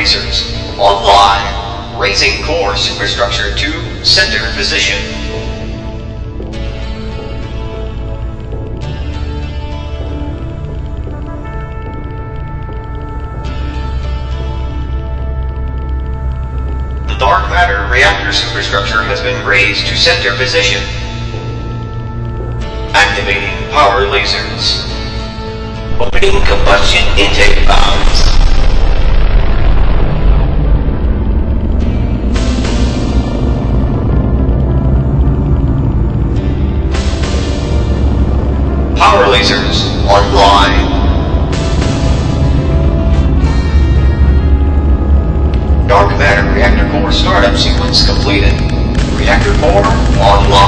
lasers. Online. Raising core superstructure to center position. The dark matter reactor superstructure has been raised to center position. Activating power lasers. Opening combustion intake valves. lasers online. Dark matter reactor core startup sequence completed. Reactor core online.